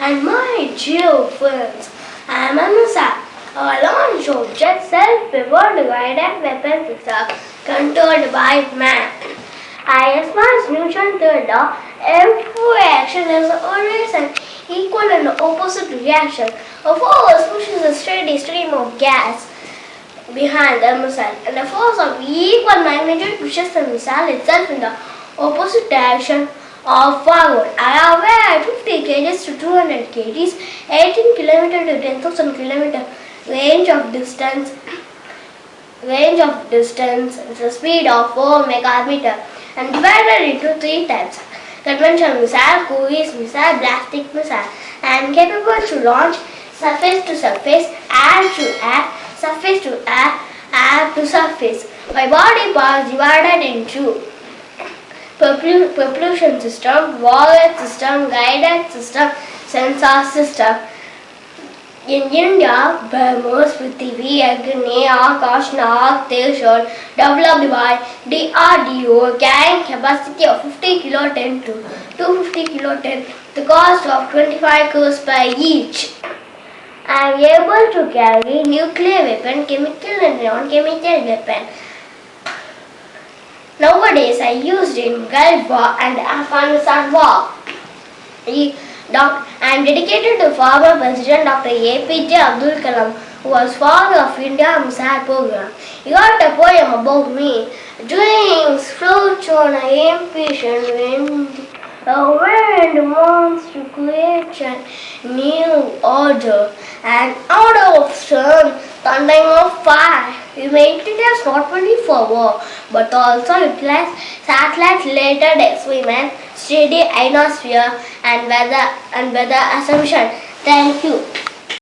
and my dear friends, I am Anusa. Our launch of jet self-powered guided weapon system controlled by man. I ISMA's Newton third uh, law, every action has always an equal and opposite reaction. A force pushes a steady stream of gas behind the missile and a force of equal magnitude pushes the missile itself in the opposite direction of forward. I weigh 50 kgs to 200 kgs, 18 km to 10,000 km range of distance range of distance is the speed of 4 megameter and divided into three types. Conventional missile, cruise missile, ballistic missile and capable to launch surface to surface, air to air, surface to air, air to surface. My body parts divided into propulsion system, warhead system, guidance system, sensor system. In India, BrahMos, Prithvi, Agni, Akash, Nag, Trishul, developed by DRDO, carrying capacity of 50 kiloton to 250 kiloton, the cost of 25 crores per each. I am able to carry nuclear weapon, chemical and non-chemical weapon. Nowadays, I used in Gulf and Afghanistan War. Doc- I am dedicated to former President Dr. APJ Abdul Kalam, who was father of India Missile Program. He wrote a poem about me. Dreams float on a impatient wind. The wind wants to create a new order, an order of sun, thundering of fire. It as not only for war, but also utilize satellite-related experiments, steady ionosphere, and weather and weather assumption. Thank you.